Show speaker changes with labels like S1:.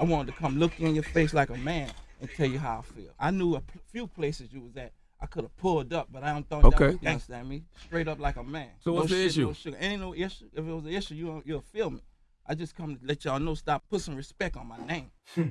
S1: I wanted to come look in your face like a man and tell you how I feel. I knew a few places you was at I could have pulled up, but I don't think
S2: okay.
S1: that was, you me? Straight up like a man.
S2: So
S1: no
S2: what's
S1: shit, the
S2: issue?
S1: No sugar. Ain't no issue. If it was an issue, you you'll feel me. I just come to let y'all know. Stop put some respect on my name. Hmm.